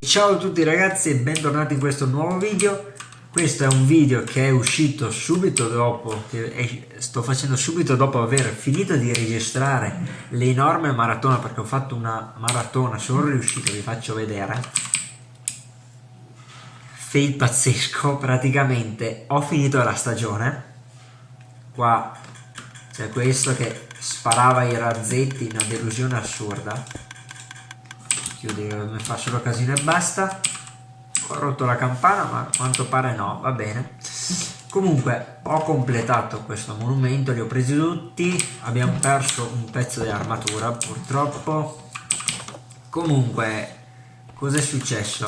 Ciao a tutti ragazzi e bentornati in questo nuovo video. Questo è un video che è uscito subito dopo che sto facendo subito dopo aver finito di registrare l'enorme maratona perché ho fatto una maratona sono riuscito vi faccio vedere. Fail pazzesco praticamente ho finito la stagione qua c'è questo che sparava i razzetti una delusione assurda. Chiudi mi fa solo casino e basta. Ho rotto la campana ma a quanto pare no va bene. Comunque ho completato questo monumento li ho presi tutti. Abbiamo perso un pezzo di armatura purtroppo. Comunque cosa è successo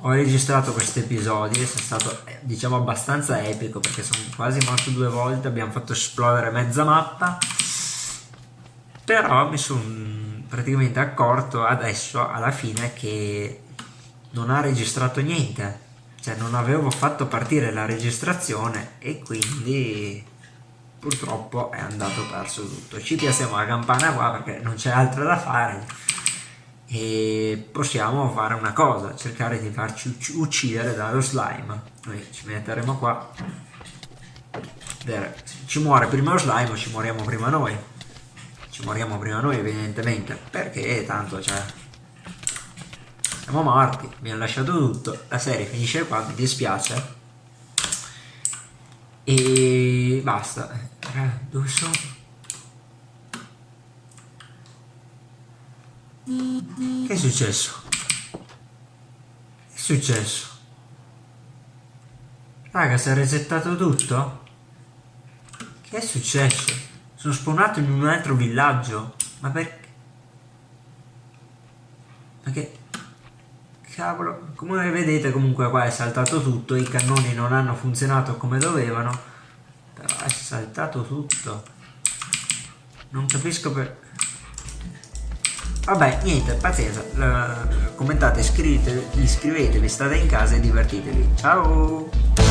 ho registrato questi episodi è stato diciamo abbastanza epico perché sono quasi morto due volte abbiamo fatto esplodere mezza mappa però mi sono praticamente accorto adesso alla fine che non ha registrato niente. Cioè non avevo fatto partire la registrazione e quindi purtroppo è andato perso tutto. Ci piaziamo la campana qua perché non c'è altro da fare e possiamo fare una cosa cercare di farci uccidere dallo slime. Noi ci metteremo qua. Ci muore prima lo slime o ci moriamo prima noi. Ci moriamo prima noi evidentemente. Perché tanto cioè siamo morti abbiamo lasciato tutto. La serie finisce qua mi dispiace. E basta. Dove sono? Che è successo? che è successo? raga si è resettato tutto? che è successo? Sono spawnato in un altro villaggio. Ma perché? Ma che... Cavolo. Come vedete comunque qua è saltato tutto. I cannoni non hanno funzionato come dovevano. Però è saltato tutto. Non capisco per... Vabbè, niente, pazienza. Uh, commentate, iscrivetevi, iscrivetevi, state in casa e divertitevi. Ciao!